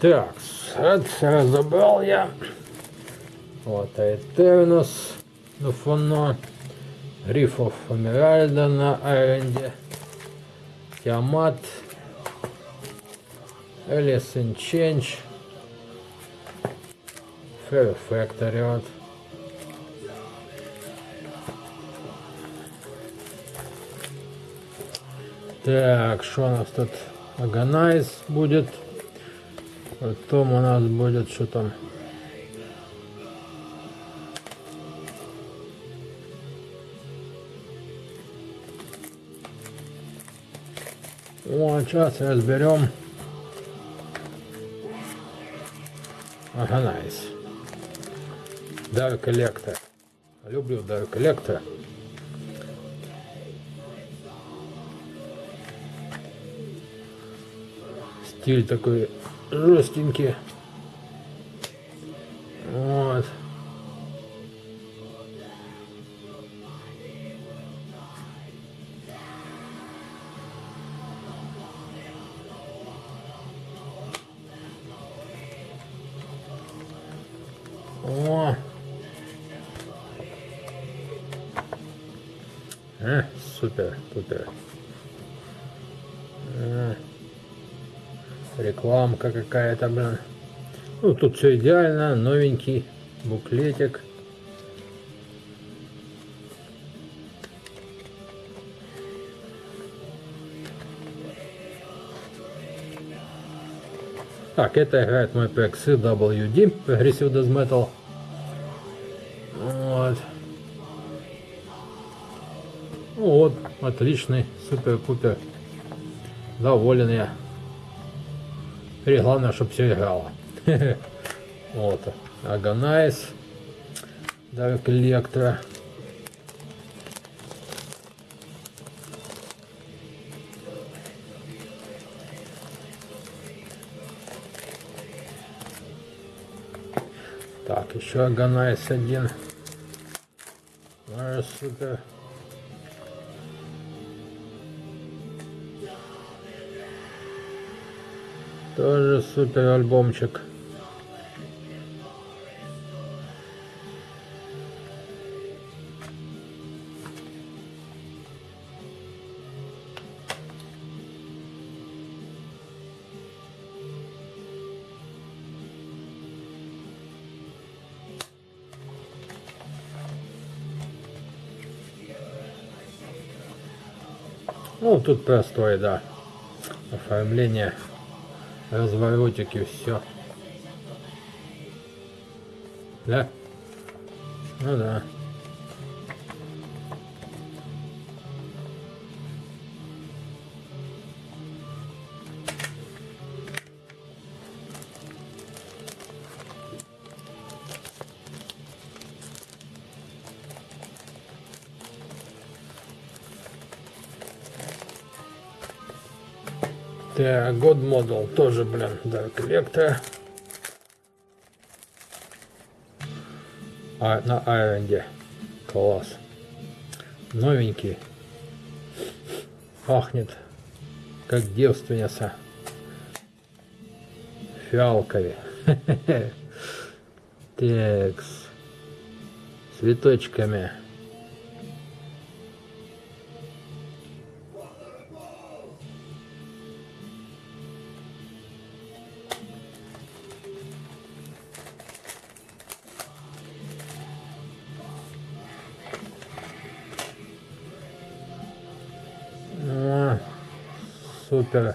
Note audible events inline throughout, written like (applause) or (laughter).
Так, разобрал я. Вот Этернус на фоно. Рифов Эмеральда на Айренде. Тиамат. Элис Change. Fair. Так, что у нас тут? Organize будет. Потом у нас будет что там? О, сейчас разберем. Organize. Dark Collector. Люблю Dark Collector. Стиль такой жестенький. Вот. О. Э, супер, супер. Рекламка какая-то, блин. Ну, тут все идеально, новенький буклетик. Так, это играет мой PXC WD, Aggressive Death Metal. Вот. Ну вот, отличный, супер-пупер. Доволен я. Теперь главное, чтобы все играло. (laughs) Вот. Агонайз. Dark Electro. Так, еще Агонайз один. Супер. Тоже супер альбомчик. Ну, тут простое, да. Оформление, разворотики, все. Да? Ну да. Так, год модул тоже, блин, да, коллектор. А, на Айренде. Класс. Новенький. Пахнет, как девственница. Фиалкове. (laughs) Текс. Цветочками. そうったら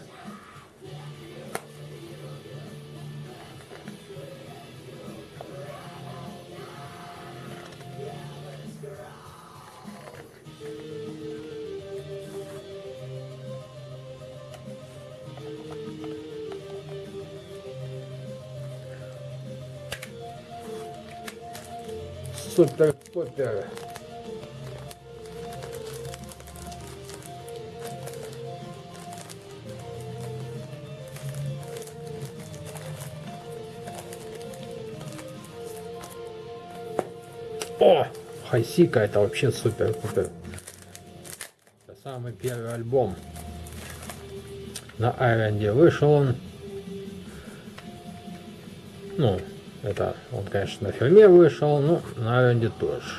そったらこうやってやる。О, Хайсика это вообще супер-пупер. Это самый первый альбом. На Айренде вышел он. Ну, это он, конечно, на фирме вышел, но на аренде тоже.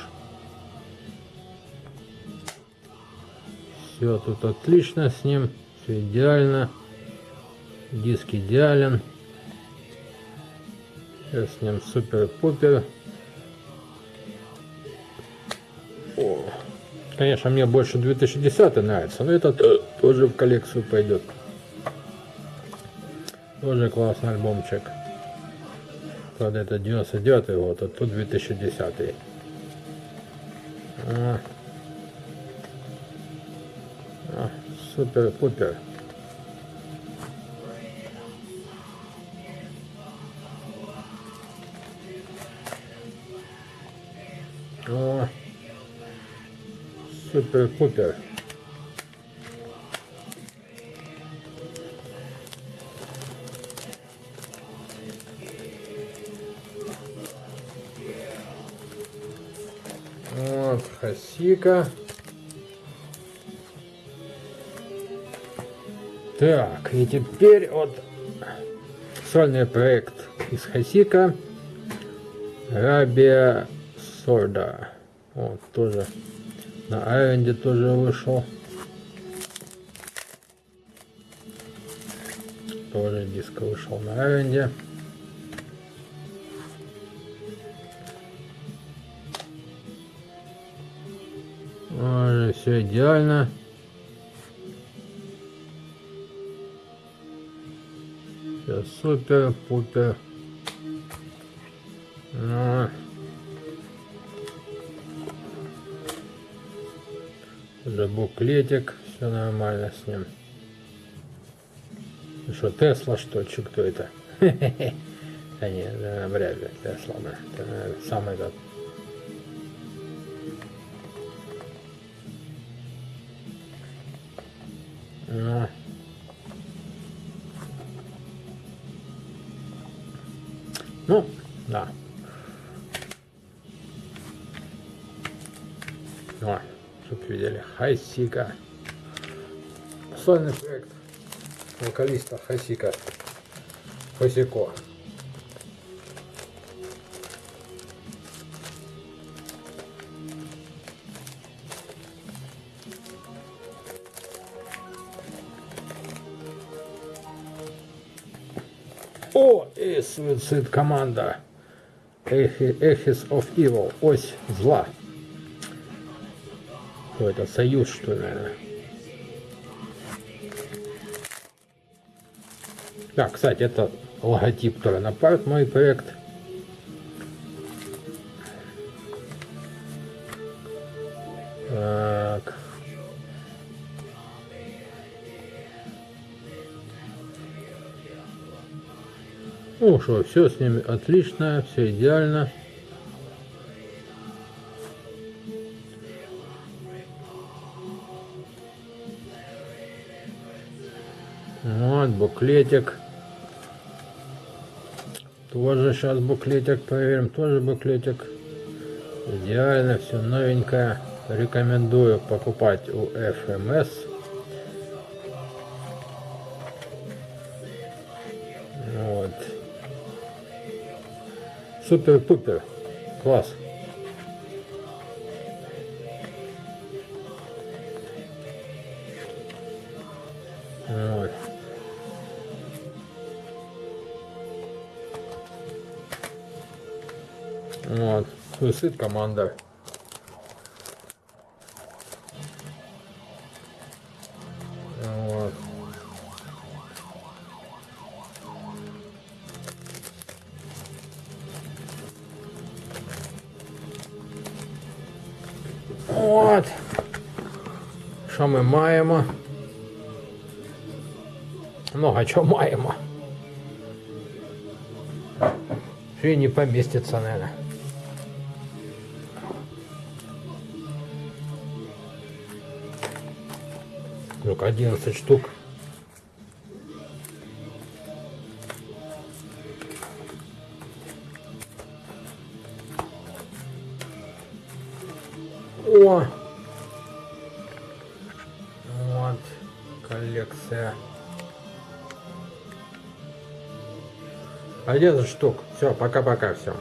Все тут отлично с ним, все идеально. Диск идеален. Все с ним супер-пупер. Конечно, мне больше 2010 нравится, но этот тоже в коллекцию пойдет. Тоже классный альбомчик. Правда, это 99 год, а тут 2010. А. А, Супер-пупер. Супер-пупер. Вот, Хасика. Так, и теперь вот сольный проект из Хасика. Рабия Сорда. Вот, тоже на Айренде тоже вышел. Тоже диск вышел на Айренде. Все идеально. Все супер, пупер. Буклетик, все нормально с ним. Ну что, Тесла что, че кто это? (laughs) Да нет, вряд ли Тесла, да. Это, сам этот Ну, ну да. Вот, чтобы видели. Хайсика. Сольный проект вокалиста Хайсика. Хосико. О, и суицид команда. Эхис of Evil. Ось зла. Что это, союз, что ли, наверное? Да, кстати, это логотип тоже напарт мой проект. Так. Ну что, все с ними отлично, все идеально. Буклетик. Тоже сейчас буклетик проверим. Тоже буклетик. Идеально, все новенькое. Рекомендую покупать у FMS. Вот. Супер-пупер. Класс. Вот. Суицид команда. Вот. От. Що ми маємо? Много чого маємо. Що і не поміститься, наверное. Только 11 штук. О! Вот коллекция. 11 штук. Все, пока-пока всем.